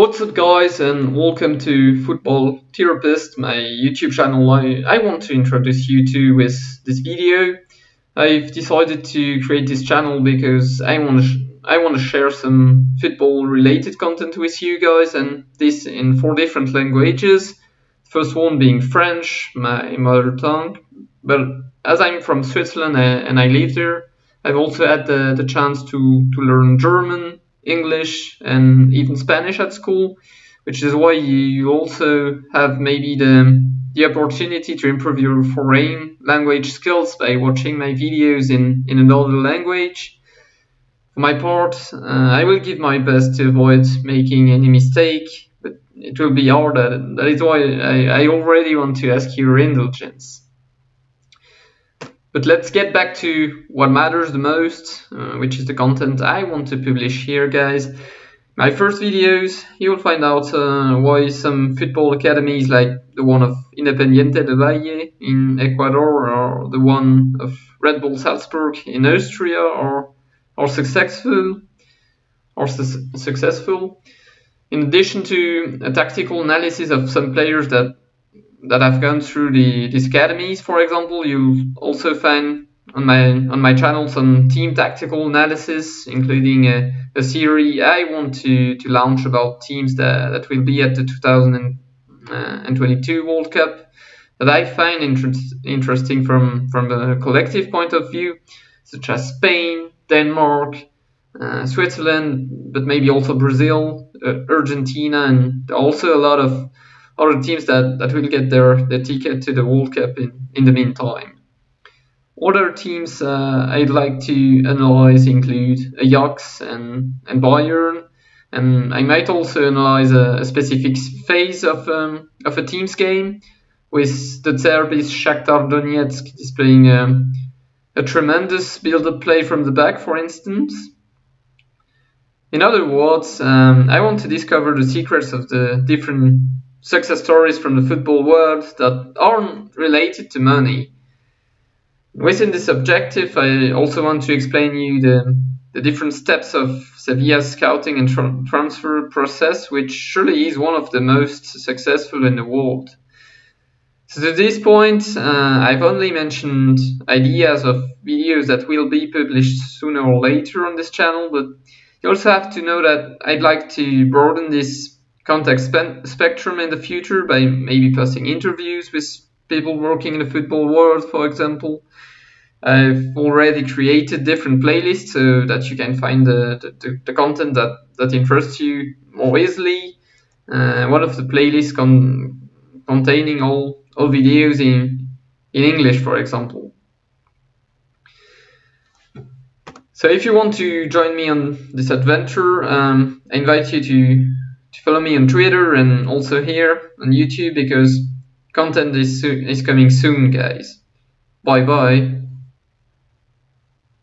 What's up guys and welcome to Football Therapist, my YouTube channel I, I want to introduce you to with this video. I've decided to create this channel because I want to I want to share some football related content with you guys and this in four different languages. First one being French, my mother tongue, but as I'm from Switzerland uh, and I live there, I've also had the, the chance to, to learn German, English and even Spanish at school, which is why you also have maybe the the opportunity to improve your foreign language skills by watching my videos in, in another language. For my part, uh, I will give my best to avoid making any mistake, but it will be hard. That, that is why I, I already want to ask your indulgence. But let's get back to what matters the most, uh, which is the content I want to publish here, guys. My first videos, you'll find out uh, why some football academies like the one of Independiente del Valle in Ecuador or the one of Red Bull Salzburg in Austria are, are successful, are su successful. In addition to a tactical analysis of some players that that I've gone through the these academies, for example, you also find on my on my channel some team tactical analysis, including a, a series I want to, to launch about teams that, that will be at the 2022 World Cup that I find inter interesting from from the collective point of view, such as Spain, Denmark, uh, Switzerland, but maybe also Brazil, uh, Argentina, and also a lot of other teams that, that will get their, their ticket to the World Cup in, in the meantime. Other teams uh, I'd like to analyze include Ajax and, and Bayern, and I might also analyze a, a specific phase of, um, of a team's game, with De Zerbi's Shakhtar Donetsk displaying um, a tremendous build-up play from the back, for instance. In other words, um, I want to discover the secrets of the different success stories from the football world that aren't related to money. Within this objective, I also want to explain you the, the different steps of Sevilla's scouting and tra transfer process, which surely is one of the most successful in the world. So to this point, uh, I've only mentioned ideas of videos that will be published sooner or later on this channel, but you also have to know that I'd like to broaden this contact spe spectrum in the future by maybe posting interviews with people working in the football world, for example. I've already created different playlists so that you can find the, the, the content that, that interests you more easily. Uh, one of the playlists con containing all, all videos in, in English, for example. So if you want to join me on this adventure, um, I invite you to to follow me on Twitter and also here on YouTube because content is, is coming soon, guys. Bye bye.